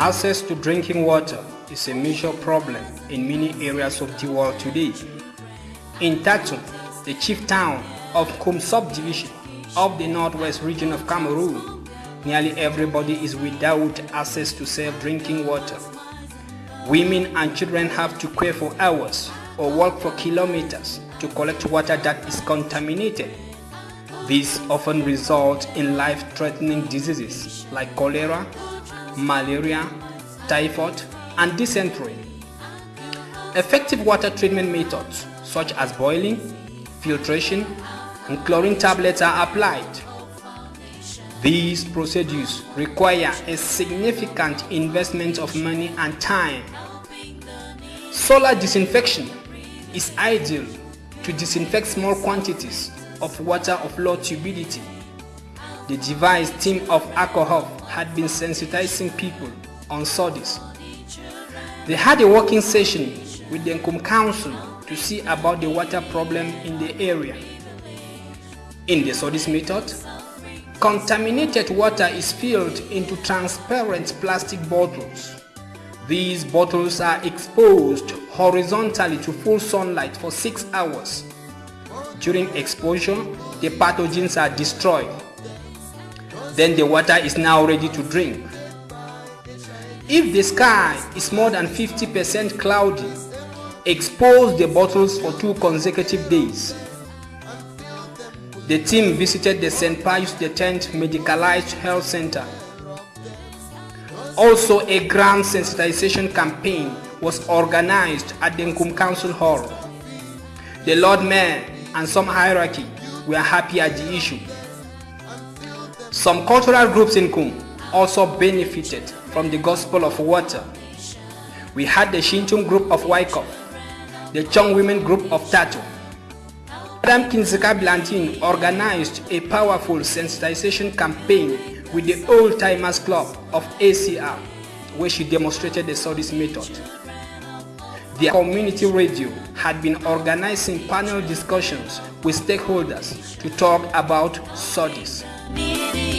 Access to drinking water is a major problem in many areas of the world today. In Tatum, the chief town of Nkum subdivision of the northwest region of Cameroon, nearly everybody is without access to safe drinking water. Women and children have to queue for hours or walk for kilometers to collect water that is contaminated. This often results in life-threatening diseases like cholera, malaria, typhoid, and dysentery. Effective water treatment methods such as boiling, filtration, and chlorine tablets are applied. These procedures require a significant investment of money and time. Solar disinfection is ideal to disinfect small quantities of water of low turbidity. The device team of alcohol had been sensitizing people on SODIS. They had a working session with the Nkum Council to see about the water problem in the area. In the SODIS method, contaminated water is filled into transparent plastic bottles. These bottles are exposed horizontally to full sunlight for 6 hours. During exposure, the pathogens are destroyed. Then the water is now ready to drink. If the sky is more than 50% cloudy, expose the bottles for two consecutive days. The team visited the St. Pius X Medicalized Health Center. Also, a grand sensitization campaign was organized at the Nkum Council Hall. The Lord Mayor and some hierarchy were happy at the issue. Some cultural groups in Nkum also benefited from the gospel of water. We had the Shintum group of Waikop, the Chong women group of Tato. Madam Kinzika Blantin organized a powerful sensitization campaign with the Old Timers Club of ACR, where she demonstrated the SODIS method. The community radio had been organizing panel discussions with stakeholders to talk about SODIS. Who